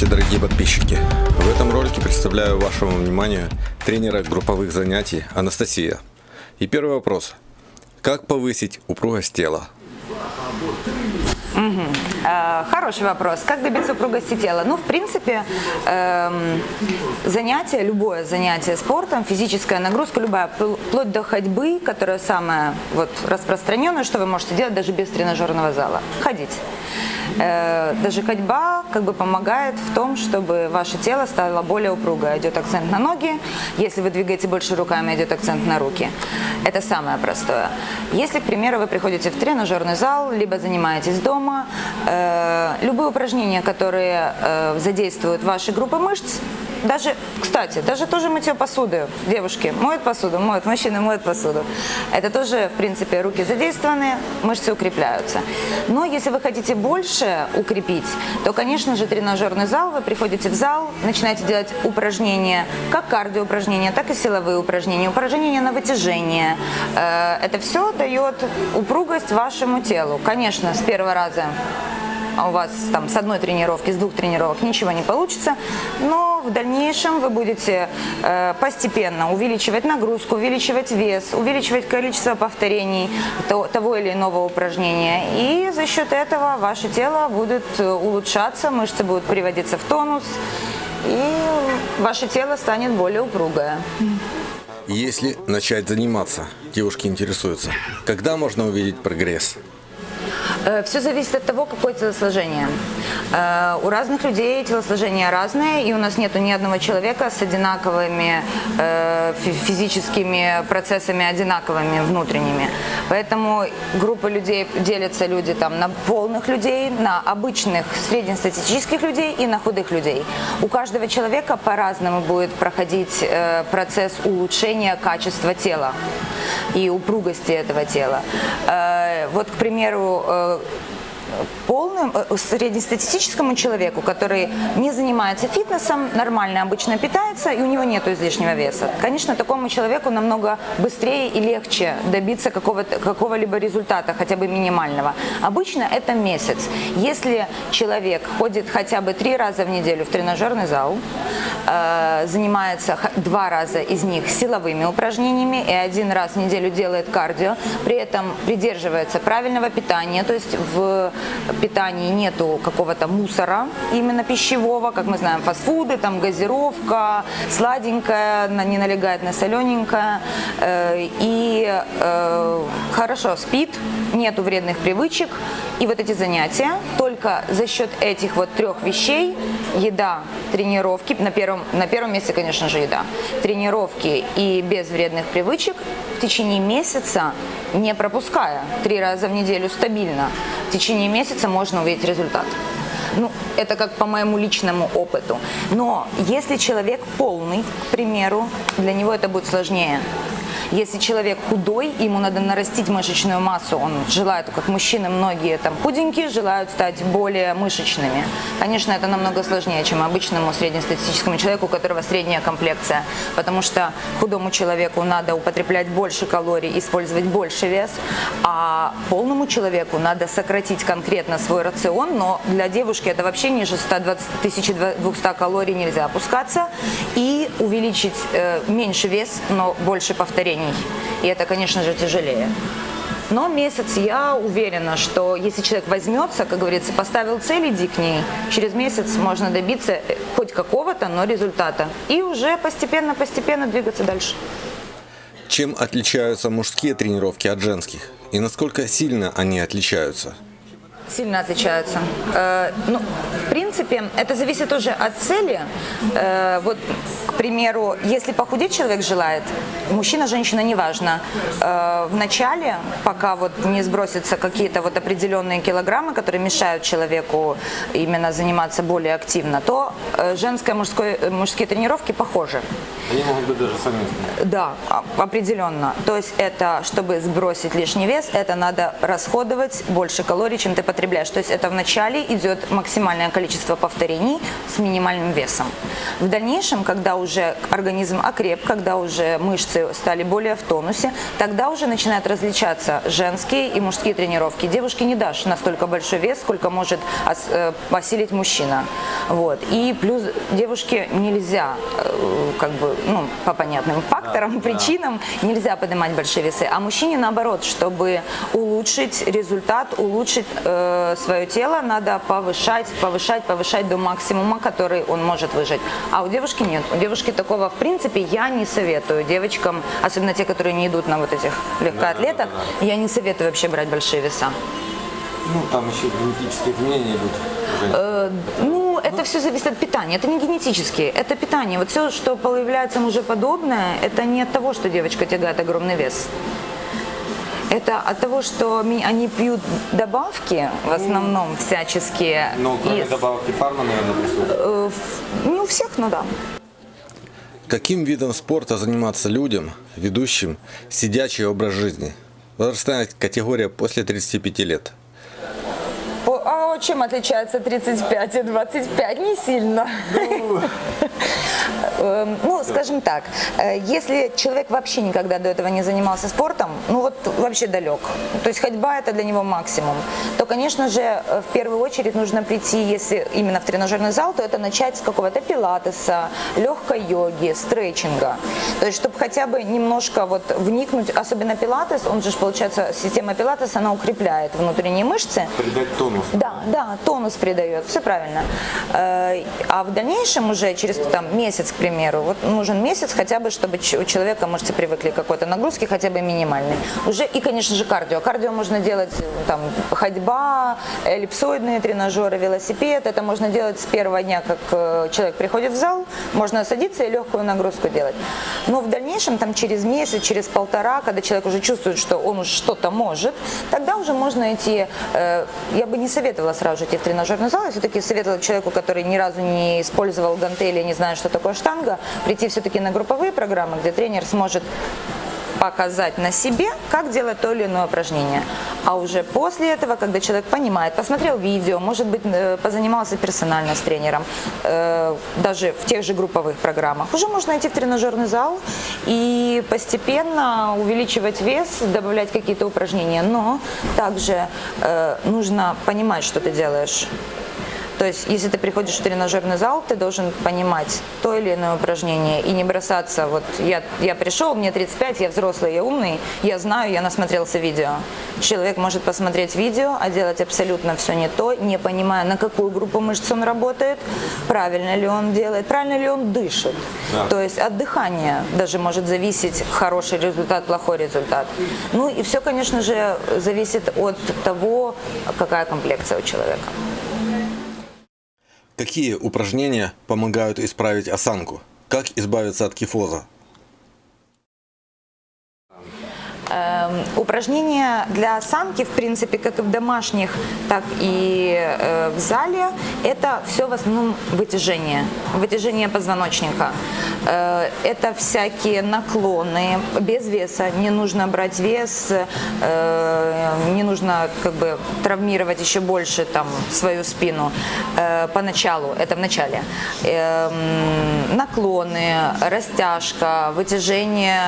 Здравствуйте, дорогие подписчики! В этом ролике представляю вашему вниманию тренера групповых занятий Анастасия. И первый вопрос. Как повысить упругость тела? Э, хороший вопрос. Как добиться упругости тела? Ну, в принципе, эм, занятие, любое занятие спортом, физическая нагрузка, любая, вплоть до ходьбы, которая самая вот, распространенная, что вы можете делать даже без тренажерного зала. Ходить. Э, даже ходьба как бы помогает в том, чтобы ваше тело стало более упругое. Идет акцент на ноги, если вы двигаете больше руками, идет акцент на руки. Это самое простое. Если, к примеру, вы приходите в тренажерный зал, либо занимаетесь дома, любые упражнения, которые э, задействуют ваши группы мышц, даже, кстати, даже тоже мытье посуды. Девушки моют посуду, моют, мужчины моют посуду. Это тоже, в принципе, руки задействованы, мышцы укрепляются. Но если вы хотите больше укрепить, то, конечно же, тренажерный зал, вы приходите в зал, начинаете делать упражнения, как кардио упражнения, так и силовые упражнения, упражнения на вытяжение. Э, это все дает упругость вашему телу. Конечно, с первого раза у вас там с одной тренировки, с двух тренировок ничего не получится, но в дальнейшем вы будете э, постепенно увеличивать нагрузку, увеличивать вес, увеличивать количество повторений то, того или иного упражнения. И за счет этого ваше тело будет э, улучшаться, мышцы будут приводиться в тонус, и ваше тело станет более упругое. Если начать заниматься, девушки интересуются, когда можно увидеть прогресс? Э, Все зависит от того, какое телосложение. Э, у разных людей телосложение разное, и у нас нету ни одного человека с одинаковыми э, физическими процессами, одинаковыми внутренними. Поэтому группа людей делятся люди там на полных людей, на обычных среднестатистических людей и на худых людей. У каждого человека по-разному будет проходить процесс улучшения качества тела и упругости этого тела. Вот, к примеру, э, полным, э, среднестатистическому человеку, который не занимается фитнесом, нормально обычно питается и у него нет излишнего веса. Конечно, такому человеку намного быстрее и легче добиться какого-либо какого результата, хотя бы минимального. Обычно это месяц. Если человек ходит хотя бы три раза в неделю в тренажерный зал, э, занимается два раза из них силовыми упражнениями и один раз в неделю делает кардио, при этом придерживается правильного питания, то есть в питании нету какого-то мусора именно пищевого, как мы знаем, фастфуды, там газировка, сладенькая, не налегает на солененькое, э, и э, хорошо спит, нету вредных привычек, и вот эти занятия только за счет этих вот трех вещей, еда, тренировки, на первом, на первом месте, конечно же, еда, тренировки и без вредных привычек в течение месяца, не пропуская, три раза в неделю стабильно, в течение месяца можно увидеть результат. Ну, это как по моему личному опыту. Но если человек полный, к примеру, для него это будет сложнее. Если человек худой, ему надо нарастить мышечную массу, он желает, как мужчины многие там худенькие, желают стать более мышечными. Конечно, это намного сложнее, чем обычному среднестатистическому человеку, у которого средняя комплекция, потому что худому человеку надо употреблять больше калорий, использовать больше вес, а полному человеку надо сократить конкретно свой рацион, но для девушки это вообще ниже 120, 1200 калорий нельзя опускаться, и увеличить э, меньше вес, но больше повторений решений. И это, конечно же, тяжелее. Но месяц я уверена, что если человек возьмется, как говорится, поставил цель, иди к ней, через месяц можно добиться э, хоть какого-то, но результата. И уже постепенно-постепенно двигаться дальше. Чем отличаются мужские тренировки от женских? И насколько сильно они отличаются? Сильно отличаются. Э, ну, в принципе, это зависит тоже от цели. Э, вот, примеру, если похудеть человек желает, мужчина, женщина, неважно, э, в начале, пока вот не сбросятся какие-то вот определенные килограммы, которые мешают человеку именно заниматься более активно, то э, женское, мужское, мужские тренировки похожи. Они могут быть даже совместными. Да, определенно. То есть это, чтобы сбросить лишний вес, это надо расходовать больше калорий, чем ты потребляешь. То есть это вначале идет максимальное количество повторений с минимальным весом. В дальнейшем, когда уже уже организм окреп, когда уже мышцы стали более в тонусе, тогда уже начинают различаться женские и мужские тренировки. Девушке не дашь настолько большой вес, сколько может э, осилить мужчина. Вот. И плюс девушке нельзя, э, как бы, ну, по понятным факторам, причинам, нельзя поднимать большие весы. А мужчине наоборот, чтобы улучшить результат, улучшить э, свое тело, надо повышать, повышать, повышать до максимума, который он может выжить. А у девушки нет. У девушки такого, в принципе, я не советую девочкам, особенно те, которые не идут на вот этих легкоатлетах, я не советую вообще брать большие веса. Ну, там еще генетические изменения идут. Э, ну, это все зависит от питания. Это не генетически, это питание. Вот все, что появляется мужеподобное, это не от того, что девочка тягает огромный вес. Это от того, что они пьют добавки, в основном всяческие. Ну, кроме из- добавки фарма, наверное, присутствует. э, не у всех, ну да. Каким видом спорта заниматься людям, ведущим сидячий образ жизни? Возрастная категория после 35 лет. А чем отличается 35 и 25? Не сильно. Эм, Ну, скажем так, э, если человек вообще никогда до этого не занимался спортом, ну вот вообще далек, то есть ходьба это для него максимум, то, конечно же, э, в первую очередь нужно прийти, если именно в тренажерный зал, то это начать с какого-то пилатеса, легкой йоги, стретчинга. То есть, чтобы хотя бы немножко вот вникнуть, особенно пилатес, он же, получается, система пилатеса, она укрепляет внутренние мышцы, Придать тонус. да, да, тонус придает, все правильно. Э, А в дальнейшем уже через там, месяц, к примеру, вот нужен месяц хотя бы, чтобы у человека мышцы привыкли к какой-то нагрузке, хотя бы минимальной. Уже и, конечно же, кардио. Кардио можно делать э, там ходьба, эллипсоидные тренажеры, велосипед. Это можно делать с первого дня, как э, человек приходит в зал, можно садиться и легкую нагрузку делать. Но в дальнейшем, там через месяц, через полтора, когда человек уже чувствует, что он уже что-то может, тогда уже можно идти, э, я бы не советовала сразу же идти в тренажерный зал, я все-таки советовала человеку, который ни разу не использовал гантели, не знает, что такое штанга, прийти все-таки на групповые программы, где тренер сможет показать на себе, как делать то или иное упражнение. А уже после этого, когда человек понимает, посмотрел видео, может быть, э, позанимался персонально с тренером, э, даже в тех же групповых программах, уже можно идти в тренажерный зал и постепенно увеличивать вес, добавлять какие-то упражнения. Но также э, нужно понимать, что ты делаешь. То есть, если ты приходишь в тренажерный зал, ты должен понимать то или иное упражнение и не бросаться, вот я, я пришел, мне 35, я взрослый, я умный, я знаю, я насмотрелся видео. Человек может посмотреть видео, а делать абсолютно все не то, не понимая, на какую группу мышц он работает, правильно ли он делает, правильно ли он дышит. Да. То есть от дыхания даже может зависеть хороший результат, плохой результат. Ну и все, конечно же, зависит от того, какая комплекция у человека. Какие упражнения помогают исправить осанку? Как избавиться от кифоза? Эм, Упражнения для осанки, в принципе, как и в домашних, так и э, в зале, это все в основном вытяжение, вытяжение позвоночника. Э, это всякие наклоны без веса, не нужно брать вес, э, не нужно как бы травмировать еще больше там свою спину э, поначалу, это в начале. Эм, наклоны, растяжка, вытяжение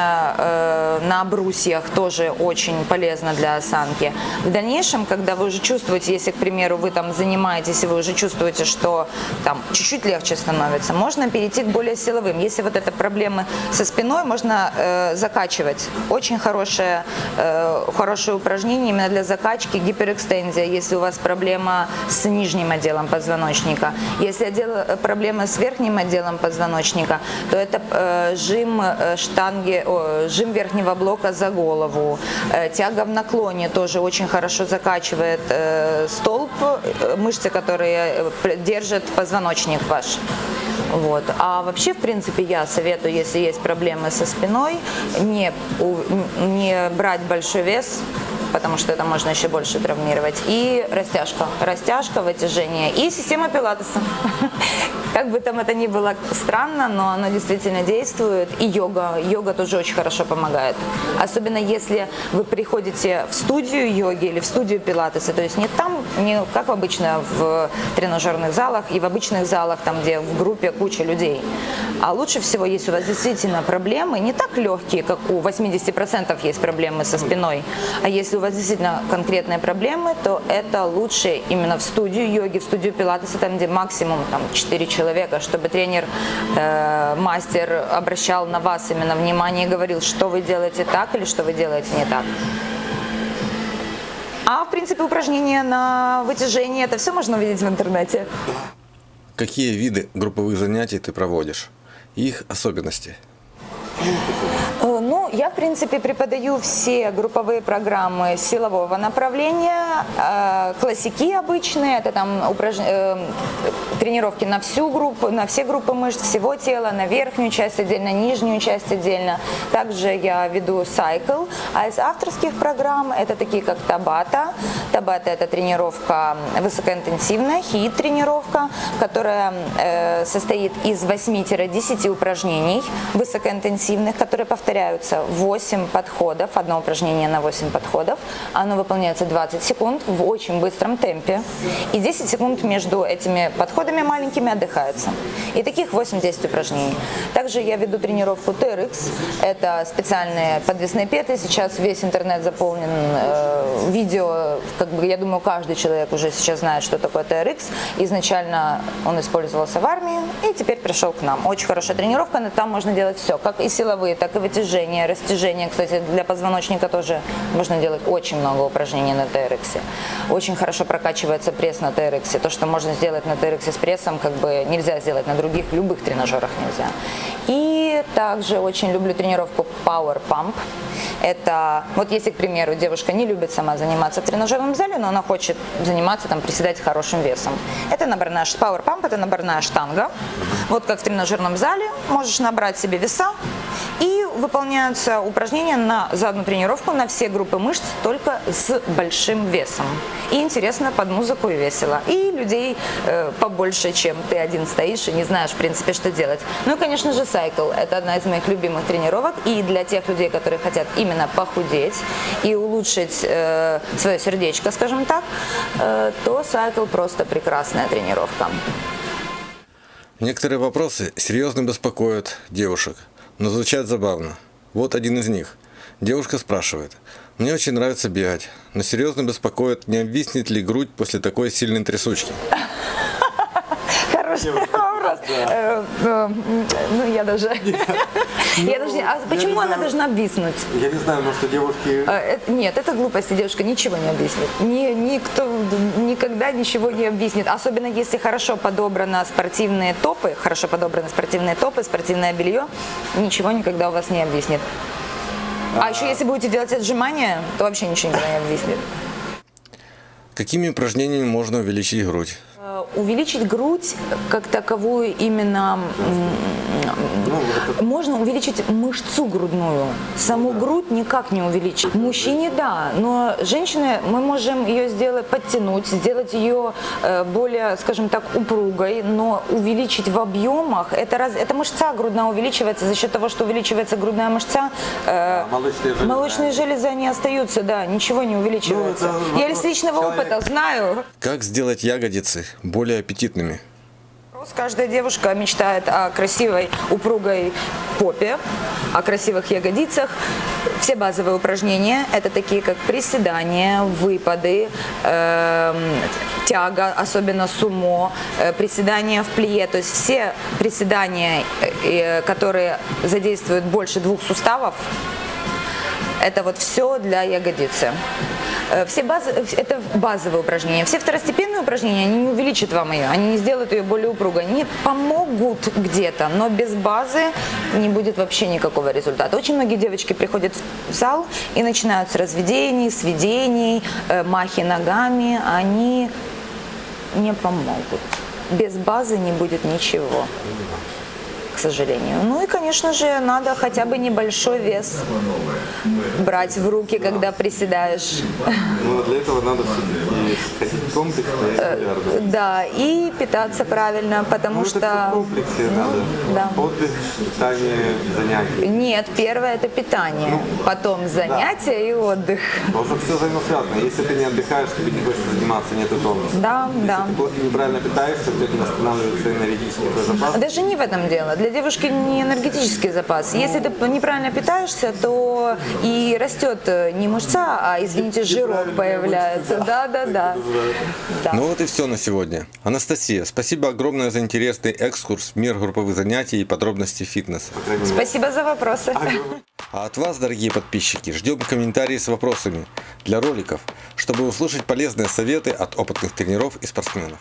на брусьях тоже очень полезно для осанки. В дальнейшем, когда вы уже чувствуете, если, к примеру, вы там занимаетесь, и вы уже чувствуете, что там чуть-чуть легче становится, можно перейти к более силовым. Если вот это проблемы со спиной, можно э, закачивать. Очень хорошее, э, хорошее упражнение именно для закачки гиперэкстензия, если у вас проблема с нижним отделом позвоночника. Если отдел, проблема с верхним отделом позвоночника, то это э, жим э, штанги, о, жим верхнего блока за голову. Э, тяга в наклоне тоже очень хорошо закачивает э, столб, э, мышцы, которые э, держат позвоночник ваш. Вот. А вообще, в принципе, я советую, если есть проблемы со спиной, не, не брать большой вес, потому что это можно еще больше травмировать. И растяжка. Растяжка, вытяжение. И система пилатеса. Как бы там это ни было странно, но оно действительно действует. И йога. Йога тоже очень хорошо помогает. Особенно если вы приходите в студию йоги или в студию пилатеса. То есть не там, не как обычно в тренажерных залах и в обычных залах, там где в группе куча людей. А лучше всего, если у вас действительно проблемы, не так легкие, как у 80% есть проблемы со спиной, а если у вас действительно конкретные проблемы, то это лучше именно в студию йоги, в студию пилатеса, там где максимум там, 4 человека, чтобы тренер, э, мастер обращал на вас именно внимание и говорил, что вы делаете так или что вы делаете не так. А в принципе упражнения на вытяжение, это все можно увидеть в интернете. Какие виды групповых занятий ты проводишь? Их особенности? Я, в принципе, преподаю все групповые программы силового направления, э, классики обычные, это там упраж... э, тренировки на всю группу, на все группы мышц, всего тела, на верхнюю часть отдельно, нижнюю часть отдельно. Также я веду сайкл, а из авторских программ это такие как Табата. Табата это тренировка высокоинтенсивная, хит-тренировка, которая э, состоит из 8-10 упражнений высокоинтенсивных, которые повторяются 8 подходов, одно упражнение на 8 подходов. Оно выполняется 20 секунд в очень быстром темпе. И 10 секунд между этими подходами маленькими отдыхается. И таких 8-10 упражнений. Также я веду тренировку TRX. Это специальные подвесные петы. Сейчас весь интернет заполнен э, видео. Как бы, я думаю, каждый человек уже сейчас знает, что такое TRX. Изначально он использовался в армии и теперь пришел к нам. Очень хорошая тренировка, но там можно делать все. Как и силовые, так и вытяжения, растяжения. Кстати, для позвоночника тоже можно делать очень много упражнений на TRX. Очень хорошо прокачивается пресс на TRX. То, что можно сделать на TRX с прессом, как бы нельзя сделать на других любых тренажерах нельзя. И также очень люблю тренировку Power Pump. Это, вот если, к примеру, девушка не любит сама заниматься в тренажерном зале, но она хочет заниматься, там, приседать хорошим весом. Это наборная, Power Pump, это наборная штанга. Вот как в тренажерном зале, можешь набрать себе веса, и выполняются упражнения на, за одну тренировку на все группы мышц, только с большим весом. И интересно под музыку и весело. И людей э, побольше, чем ты один стоишь и не знаешь, в принципе, что делать. Ну и, конечно же, сайкл. Это одна из моих любимых тренировок. И для тех людей, которые хотят именно похудеть и улучшить э, свое сердечко, скажем так, э, то сайкл просто прекрасная тренировка. Некоторые вопросы серьезно беспокоят девушек, но звучат забавно. Вот один из них. Девушка спрашивает. Мне очень нравится бегать, но серьезно беспокоит, не обвиснет ли грудь после такой сильной трясучки. Вопрос. Э, э, Ну, я даже... Я даже... А почему она должна обвиснуть? Я не знаю, может, девушки... Э, это- Нет, это глупости, девушка ничего не объяснит. Ни, никто никогда ничего не объяснит. Особенно если хорошо подобрано спортивные топы, хорошо подобраны спортивные топы, спортивное белье, ничего никогда у вас не объяснит. А еще если будете делать отжимания, то вообще ничего никогда не объяснит. Какими упражнениями можно увеличить грудь? Э, Увеличить грудь как таковую именно м, можно увеличить мышцу грудную. Саму грудь никак не увеличить. Мужчине да, но женщины мы можем ее сделать, подтянуть, сделать ее э, более, скажем так, упругой, но увеличить в объемах, это, раз, это мышца грудная увеличивается за счет того, что увеличивается грудная мышца, э, молочные железы. молочные железы они остаются, да, ничего не увеличивается. это Я из личного человека. опыта знаю. Как сделать ягодицы более аппетитными? Каждая девушка мечтает о красивой, упругой попе, о красивых ягодицах. Все базовые упражнения – это такие, как приседания, выпады, эм, тяга, особенно сумо, э, приседания в плие. То есть все приседания, э, э, которые задействуют больше двух суставов, это вот все для ягодицы. Э, Все базы, это базовые упражнения. Все второстепенные упражнения, они не увеличат вам ее, они не сделают ее более упругой. Они помогут где-то, но без базы не будет вообще никакого результата. Очень многие девочки приходят в зал и начинают с разведений, сведений, э, махи ногами. Они не помогут. Без базы не будет ничего. Сожалению. Ну и, конечно же, надо хотя бы небольшой вес брать в руки, когда приседаешь. Но для этого надо ходить и регулярно. Да, и питаться правильно, потому Ну, все в что... комплексе Ну, надо. да. Отдых, питание, занятия. Нет, первое это питание, потом занятия и отдых. Потому что все взаимосвязано. Если ты не отдыхаешь, тебе не хочется заниматься, нету тонуса. Да, да. Если ты плохо неправильно питаешься, у тебя энергетический твой запас. Даже не в этом дело. Для девушки не энергетический запас. Если ты неправильно питаешься, то и растет э, не мышца, а, извините, жирок появляется. Да, да, да. Ну вот и все на сегодня. Анастасия, спасибо огромное за интересный экскурс в мир групповых занятий и подробностей фитнеса. Спасибо за вопросы. А от вас, дорогие подписчики, ждем комментарии с вопросами для роликов, чтобы услышать полезные советы от опытных тренеров и спортсменов.